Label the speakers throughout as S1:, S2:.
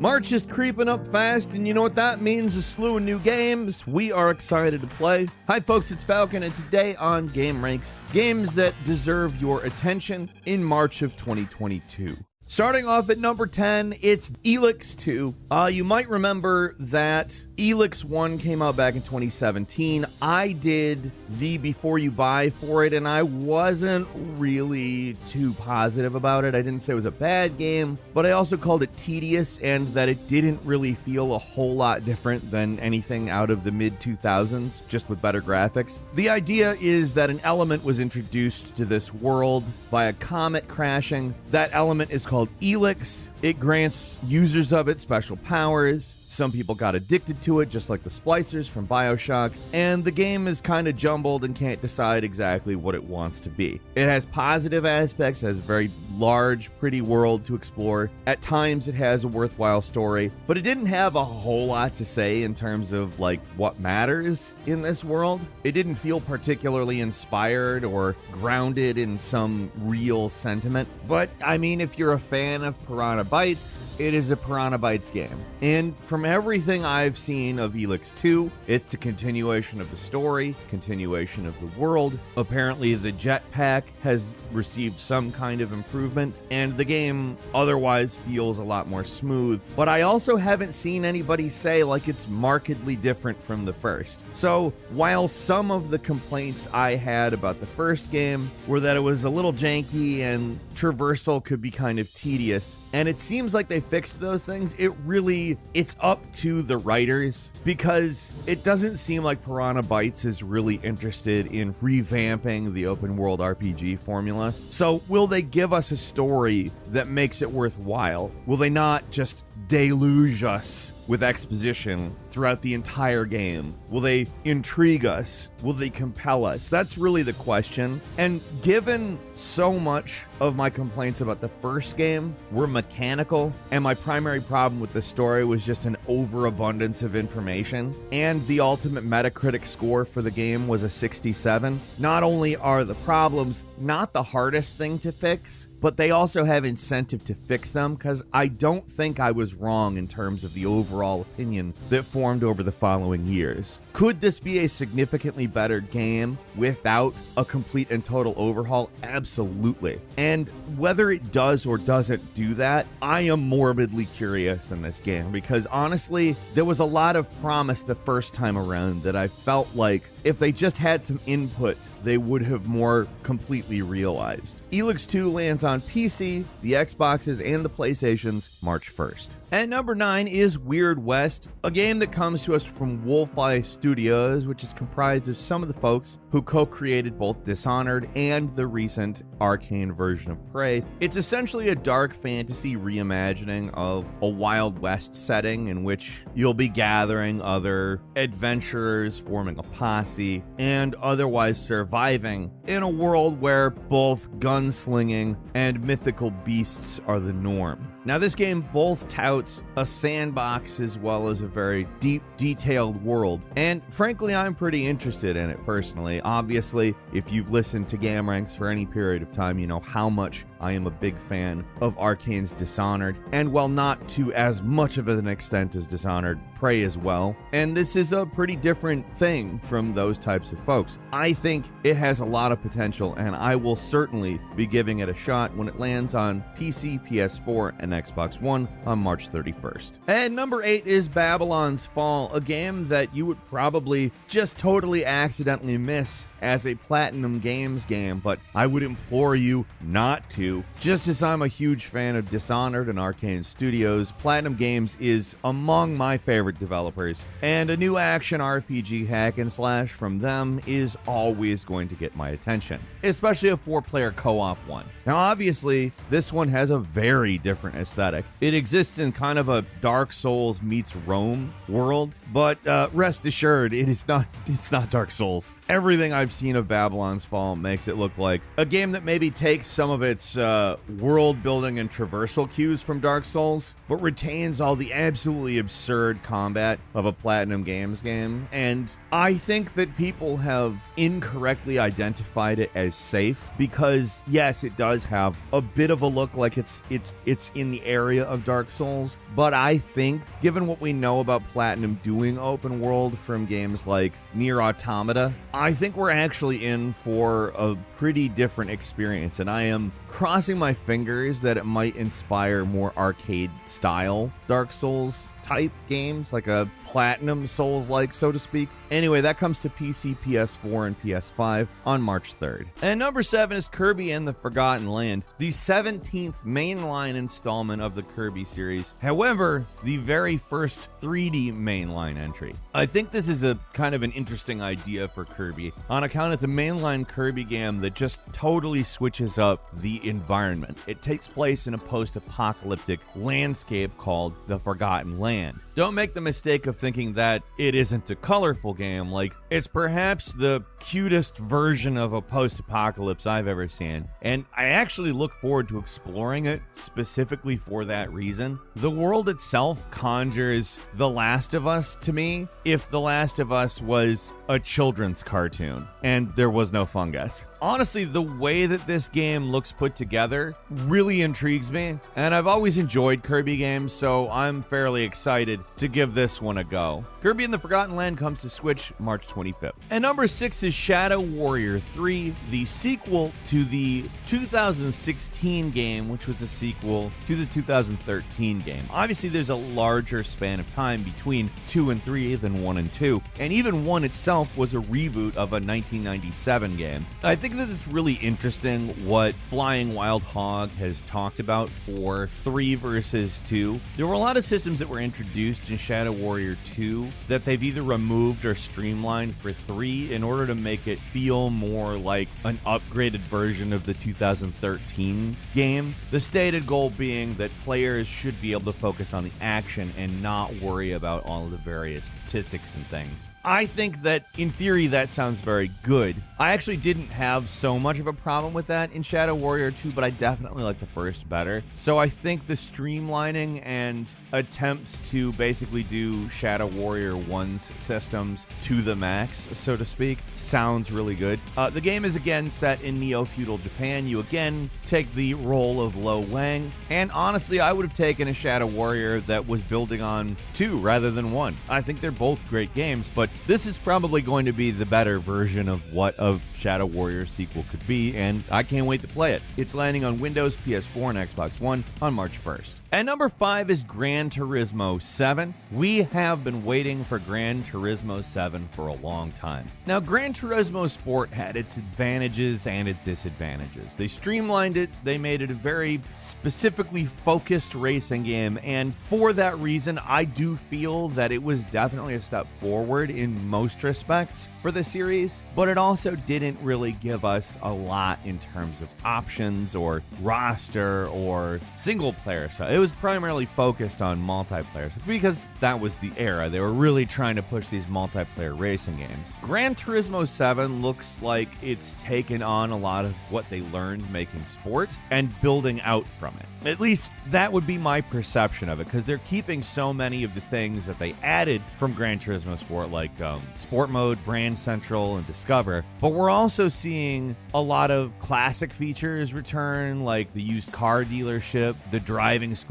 S1: March is creeping up fast, and you know what that means? A slew of new games we are excited to play. Hi, folks, it's Falcon, and today on Game Ranks, games that deserve your attention in March of 2022. Starting off at number 10, it's Elex 2. Uh, you might remember that Elex 1 came out back in 2017. I did the before you buy for it, and I wasn't really too positive about it. I didn't say it was a bad game, but I also called it tedious and that it didn't really feel a whole lot different than anything out of the mid 2000s, just with better graphics. The idea is that an element was introduced to this world by a comet crashing. That element is called called Elex. It grants users of it special powers. Some people got addicted to it, just like the splicers from Bioshock, and the game is kind of jumbled and can't decide exactly what it wants to be. It has positive aspects, has a very large, pretty world to explore. At times, it has a worthwhile story, but it didn't have a whole lot to say in terms of like what matters in this world. It didn't feel particularly inspired or grounded in some real sentiment. But I mean, if you're a fan of Piranha Bytes, it is a Piranha Bytes game. And from from everything I've seen of Elex 2, it's a continuation of the story, continuation of the world. Apparently, the jetpack has received some kind of improvement, and the game otherwise feels a lot more smooth. But I also haven't seen anybody say like it's markedly different from the first. So, while some of the complaints I had about the first game were that it was a little janky and traversal could be kind of tedious, and it seems like they fixed those things, it really it's up to the writers because it doesn't seem like Piranha Bytes is really interested in revamping the open world RPG formula. So, will they give us a story that makes it worthwhile? Will they not just deluge us with exposition throughout the entire game? Will they intrigue us? Will they compel us? That's really the question. And given so much of my complaints about the first game were mechanical, and my primary problem with the story was just an overabundance of information, and the ultimate Metacritic score for the game was a 67, not only are the problems not the hardest thing to fix, but they also have incentive to fix them because I don't think I was wrong in terms of the overall opinion that formed over the following years. Could this be a significantly better game without a complete and total overhaul? Absolutely. And whether it does or doesn't do that, I am morbidly curious in this game because honestly, there was a lot of promise the first time around that I felt like if they just had some input, they would have more completely realized. Elex 2 lands on PC, the Xboxes, and the PlayStations March 1st. At number 9 is Weird West, a game that comes to us from Wolfeye Studios, which is comprised of some of the folks who co created both Dishonored and the recent Arkane version of Prey. It's essentially a dark fantasy reimagining of a Wild West setting in which you'll be gathering other adventurers, forming a posse, and otherwise surviving in a world where both gunslinging and mythical beasts are the norm. Now, this game both touts a sandbox as well as a very deep, detailed world, and frankly, I'm pretty interested in it personally. Obviously, if you've listened to Game Ranks for any period of time, you know how much I am a big fan of Arkane's Dishonored, and while not to as much of an extent as Dishonored, Prey as well. And this is a pretty different thing from those types of folks. I think it has a lot of potential, and I will certainly be giving it a shot when it lands on PC, PS4, and Xbox One on March 31st. And number 8 is Babylon's Fall, a game that you would probably just totally accidentally miss as a Platinum Games game, but I would implore you not to. Just as I'm a huge fan of Dishonored and Arkane Studios, Platinum Games is among my favorite developers, and a new action RPG hack and slash from them is always going to get my attention, especially a four player co op one. Now, obviously, this one has a very different aesthetic. It exists in kind of a Dark Souls meets Rome world, but uh, rest assured, it is not. It's not Dark Souls. Everything I've seen of Babylon's Fall makes it look like a game that maybe takes some of its uh, world building and traversal cues from Dark Souls, but retains all the absolutely absurd combat of a Platinum Games game. And I think that people have incorrectly identified it as safe because, yes, it does have have a bit of a look like it's it's it's in the area of Dark Souls, but I think given what we know about Platinum doing open world from games like Nier Automata, I think we're actually in for a pretty different experience and I am crossing my fingers that it might inspire more arcade style Dark Souls type games, like a platinum Souls like, so to speak. Anyway, that comes to PC, PS4, and PS5 on March 3rd. And number seven is Kirby and the Forgotten Land, the 17th mainline installment of the Kirby series. However, the very first 3D mainline entry. I think this is a kind of an interesting idea for Kirby on account of the mainline Kirby game that just totally switches up the environment. It takes place in a post apocalyptic landscape called the Forgotten Land. Don't make the mistake of thinking that it isn't a colorful game. Like, it's perhaps the cutest version of a post apocalypse I've ever seen. And I actually look forward to exploring it specifically for that reason. The world itself conjures The Last of Us to me if The Last of Us was a children's cartoon and there was no fungus. Honestly, the way that this game looks put together really intrigues me, and I've always enjoyed Kirby games, so I'm fairly excited to give this one a go. Kirby and the Forgotten Land comes to Switch March 25th. And number six is Shadow Warrior 3, the sequel to the 2016 game, which was a sequel to the 2013 game. Obviously, there's a larger span of time between 2 and 3 than 1 and 2, and even 1 itself was a reboot of a 1997 game. I think that it's really interesting what Flying Wild Hog has talked about for 3 versus 2. There were a lot of systems that were introduced in Shadow Warrior 2 that they've either removed or streamlined for 3 in order to make it feel more like an upgraded version of the 2013 game. The stated goal being that players should be able to focus on the action and not worry about all of the various statistics and things. I think that in theory that sounds very good. I actually didn't have so much of a problem with that in Shadow Warrior 2, but I definitely like the first better. So I think the streamlining and attempts to basically do Shadow Warrior 1's systems to the max, so to speak, sounds really good. Uh, the game is again set in neo feudal Japan. You again take the role of Lo Wang, and honestly, I would have taken a Shadow Warrior that was building on two rather than one. I think they're both great games, but this is probably going to be the better version of what of Shadow Warrior sequel could be, and I can't wait to play it. It's landing on Windows, PS4, and Xbox One on March 1st. And number five is Gran Turismo 7. We have been waiting for Gran Turismo 7 for a long time. Now, Gran Turismo Sport had its advantages and its disadvantages. They streamlined it, they made it a very specifically focused racing game, and for that reason, I do feel that it was definitely a step forward in most respects for the series, but it also didn't really give us a lot in terms of options or roster or single player stuff. It was primarily focused on multiplayer because that was the era. They were really trying to push these multiplayer racing games. Gran Turismo 7 looks like it's taken on a lot of what they learned making sport and building out from it. At least that would be my perception of it because they're keeping so many of the things that they added from Gran Turismo Sport, like um, Sport Mode, Brand Central, and Discover. But we're also seeing a lot of classic features return, like the used car dealership, the driving school,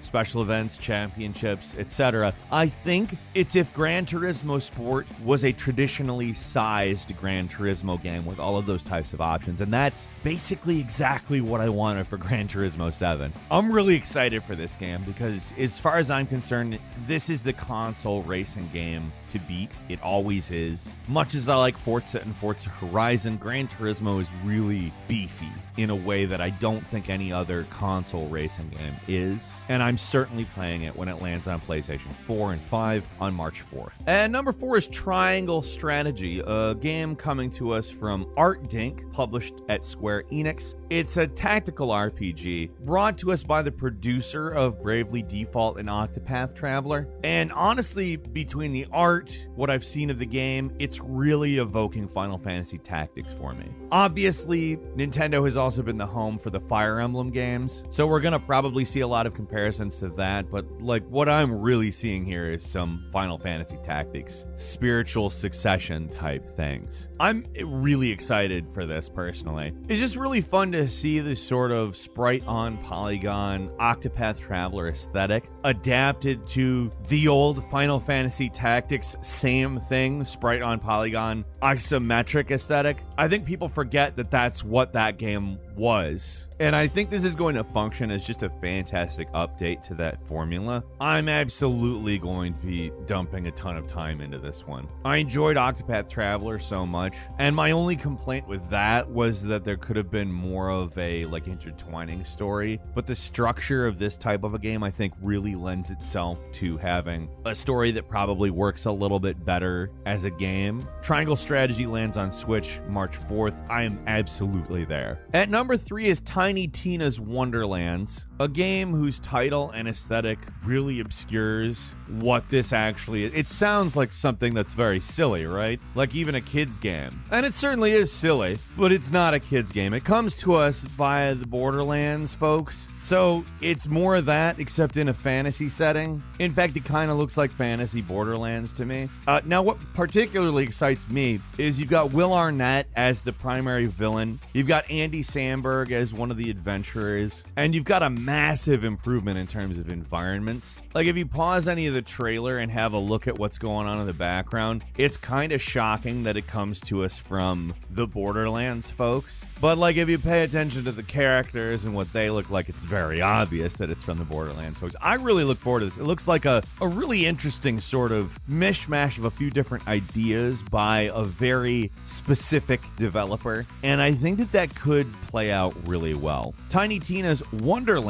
S1: special events, championships, etc. I think it's if Gran Turismo Sport was a traditionally sized Gran Turismo game with all of those types of options, and that's basically exactly what I wanted for Gran Turismo 7. I'm really excited for this game because, as far as I'm concerned, this is the console racing game to beat. It always is. Much as I like Forza and Forza Horizon, Gran Turismo is really beefy in a way that I don't think any other console racing game is. And I'm certainly playing it when it lands on PlayStation 4 and 5 on March 4th. And number four is Triangle Strategy, a game coming to us from Artdink, published at Square Enix. It's a tactical RPG brought to us by the producer of Bravely Default and Octopath Traveler. And honestly, between the art, what I've seen of the game, it's really evoking Final Fantasy Tactics for me. Obviously, Nintendo has also been the home for the Fire Emblem games, so we're gonna probably see a lot of comparisons to that, but like what I'm really seeing here is some Final Fantasy Tactics, spiritual succession type things. I'm really excited for this personally. It's just really fun to see this sort of sprite on polygon Octopath Traveler aesthetic adapted to the old Final Fantasy Tactics same thing, sprite on polygon isometric aesthetic. I think people forget that that's what that game was. And I think this is going to function as just a fantastic update to that formula. I'm absolutely going to be dumping a ton of time into this one. I enjoyed Octopath Traveler so much, and my only complaint with that was that there could have been more of a like intertwining story, but the structure of this type of a game I think really lends itself to having a story that probably works a little bit better as a game. Triangle Strategy lands on Switch March 4th. I am absolutely there. At number number three is Tiny Tina's Wonderlands, a game whose title and aesthetic really obscures what this actually is. It sounds like something that's very silly, right? Like even a kid's game. And it certainly is silly, but it's not a kid's game. It comes to us via the Borderlands folks. So it's more of that, except in a fantasy setting. In fact, it kind of looks like fantasy Borderlands to me. Uh, now, what particularly excites me is you've got Will Arnett as the primary villain. You've got Andy Samberg as one of the adventurers, and you've got a massive improvement in terms of environments. Like if you pause any of the trailer and have a look at what's going on in the background, it's kind of shocking that it comes to us from the Borderlands folks. But like if you pay attention to the characters and what they look like, it's very obvious that it's from the Borderlands folks. I really look forward to this. It looks like a, a really interesting sort of mishmash of a few different ideas by a very specific developer. And I think that that could play out really well. Tiny Tina's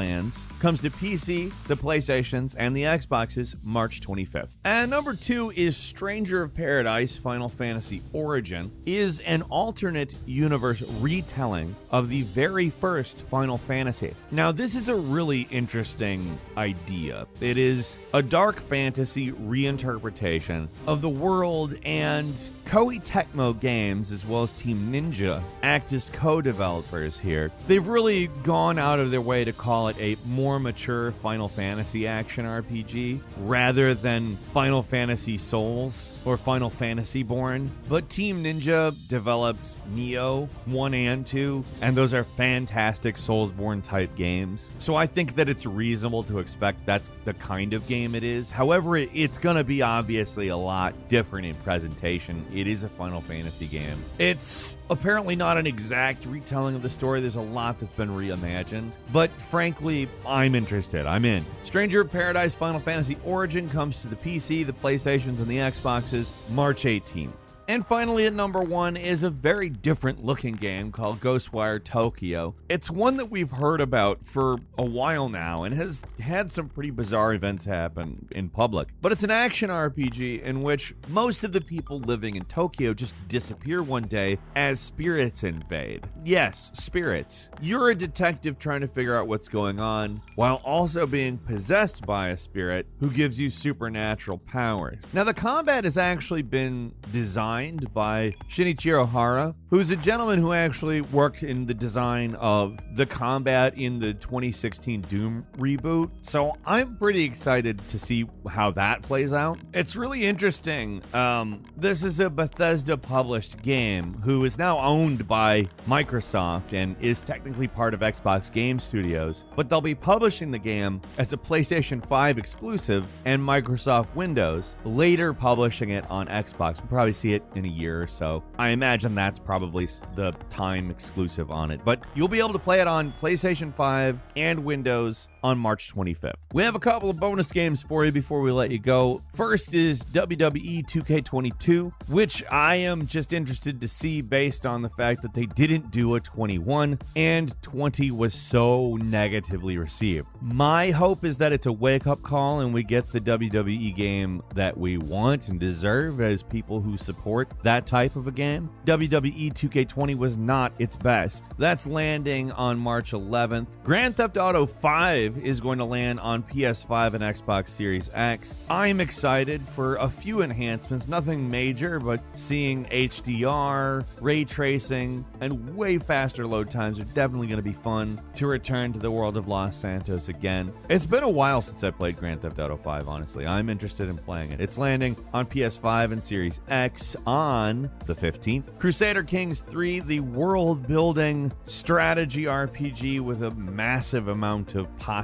S1: Wonderlands comes to PC, the PlayStations, and the Xboxes March 25th. And number two is Stranger of Paradise Final Fantasy Origin is an alternate universe retelling of the very first Final Fantasy. Now, this is a really interesting idea. It is a dark fantasy reinterpretation of the world and Koei Tecmo Games, as well as Team Ninja, act as co developers here. They've really gone out of their way to call it a more mature Final Fantasy action RPG rather than Final Fantasy Souls or Final Fantasy Born. But Team Ninja developed Nioh 1 and 2, and those are fantastic Soulsborne type games. So I think that it's reasonable to expect that's the kind of game it is. However, it's going to be obviously a lot different in presentation it is a Final Fantasy game. It's apparently not an exact retelling of the story. There's a lot that's been reimagined. But frankly, I'm interested. I'm in. Stranger of Paradise Final Fantasy Origin comes to the PC, the PlayStations, and the Xboxes March 18th. And finally, at number one is a very different looking game called Ghostwire Tokyo. It's one that we've heard about for a while now and has had some pretty bizarre events happen in public. But it's an action RPG in which most of the people living in Tokyo just disappear one day as spirits invade. Yes, spirits. You're a detective trying to figure out what's going on while also being possessed by a spirit who gives you supernatural powers. Now, the combat has actually been designed designed by Shinichiro Hara, who's a gentleman who actually worked in the design of the combat in the 2016 Doom reboot. So I'm pretty excited to see how that plays out. It's really interesting. Um, this is a Bethesda published game who is now owned by Microsoft and is technically part of Xbox Game Studios, but they'll be publishing the game as a PlayStation 5 exclusive and Microsoft Windows, later publishing it on Xbox. We'll probably see it in a year or so. I imagine that's probably the time exclusive on it, but you'll be able to play it on PlayStation 5 and Windows on March 25th. We have a couple of bonus games for you before we let you go. First is WWE 2K22, which I am just interested to see based on the fact that they didn't do a 21 and 20 was so negatively received. My hope is that it's a wake up call and we get the WWE game that we want and deserve as people who support that type of a game. WWE 2K20 was not its best. That's landing on March 11th. Grand Theft Auto 5 5 is going to land on PS5 and Xbox Series X. I'm excited for a few enhancements, nothing major, but seeing HDR, ray tracing, and way faster load times are definitely going to be fun to return to the world of Los Santos again. It's been a while since I played Grand Theft Auto 5, honestly. I'm interested in playing it. It's landing on PS5 and Series X on the 15th. Crusader Kings 3, the world building strategy RPG with a massive amount of possibilities,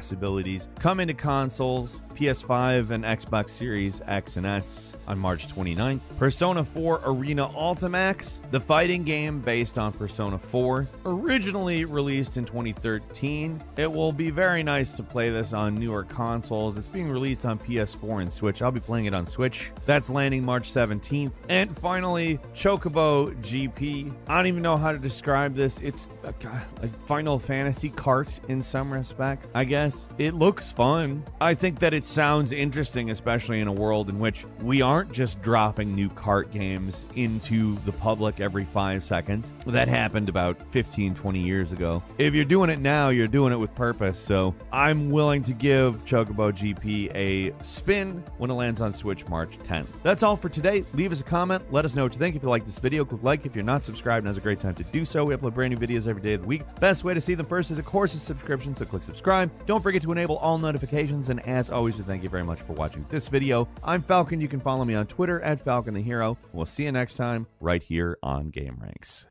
S1: coming to consoles, PS5 and Xbox Series X and S on March 29th. Persona 4 Arena Ultimax, the fighting game based on Persona 4, originally released in 2013. It will be very nice to play this on newer consoles. It's being released on PS4 and Switch. I'll be playing it on Switch. That's landing March 17th. And finally, Chocobo GP. I don't even know how to describe this. It's uh, a, a Final Fantasy kart in some respects, I guess. It looks fun. I think that it sounds interesting, especially in a world in which we aren't just dropping new kart games into the public every five seconds. That happened about 15, 20 years ago. If you're doing it now, you're doing it with purpose. So I'm willing to give Chocobo GP a spin when it lands on Switch March 10th. That's all for today. Leave us a comment. Let us know what you think. If you like this video, click like. If you're not subscribed, now's a great time to do so. We upload brand new videos every day of the week. Best way to see them first is, of course, a subscription. So click subscribe. Don't forget to enable all notifications. And as always, thank you very much for watching this video. I'm Falcon. You can follow me on Twitter at Falcon the Hero. We'll see you next time right here on Game Ranks.